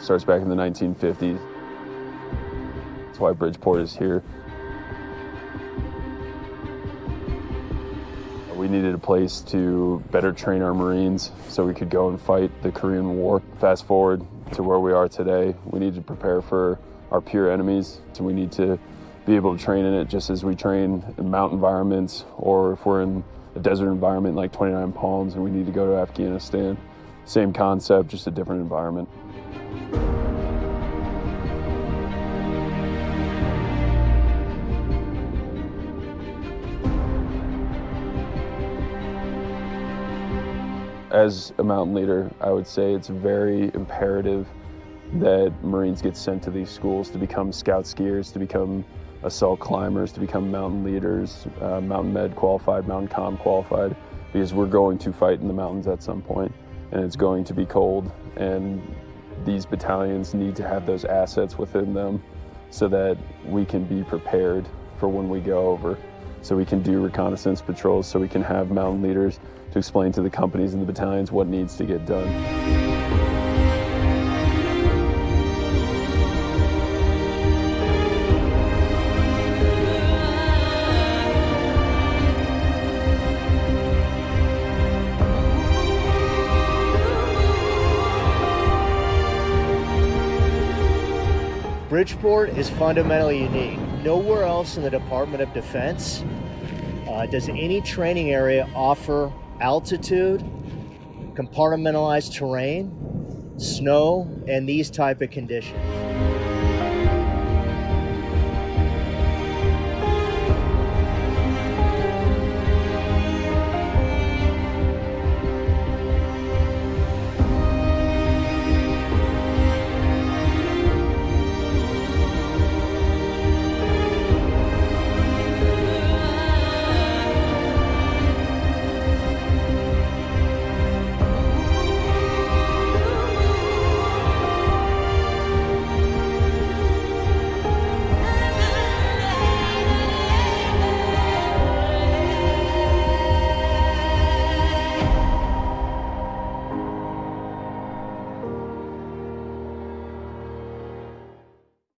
starts back in the 1950s. That's why Bridgeport is here. We needed a place to better train our Marines so we could go and fight the Korean War. Fast forward to where we are today, we need to prepare for our peer enemies. So we need to be able to train in it just as we train in mountain environments or if we're in a desert environment like 29 Palms and we need to go to Afghanistan. Same concept, just a different environment. As a mountain leader, I would say it's very imperative that Marines get sent to these schools to become scout skiers, to become assault climbers, to become mountain leaders, uh, mountain med qualified, mountain com qualified, because we're going to fight in the mountains at some point and it's going to be cold and these battalions need to have those assets within them so that we can be prepared for when we go over. So we can do reconnaissance patrols, so we can have mountain leaders to explain to the companies and the battalions what needs to get done. Bridgeport is fundamentally unique. Nowhere else in the Department of Defense uh, does any training area offer altitude, compartmentalized terrain, snow, and these type of conditions.